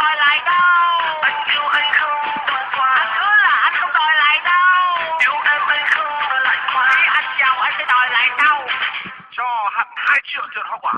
đòi lại đâu. Anh yêu anh không đòi qua. Anh hứa là anh không đòi lại đâu. Yêu em anh không đòi lại quá khi anh giàu anh sẽ đòi lại đâu. Cho hẳn hai triệu tiền hoa quả.